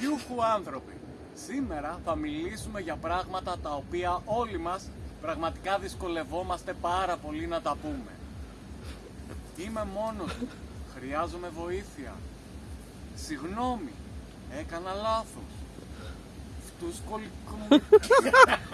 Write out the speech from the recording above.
Γιούχου άνθρωποι. Σήμερα θα μιλήσουμε για πράγματα τα οποία όλοι μας πραγματικά δυσκολευόμαστε πάρα πολύ να τα πούμε. Είμαι μόνος μου. Χρειάζομαι βοήθεια. Συγγνώμη. Έκανα λάθος. Φτούσκολικο.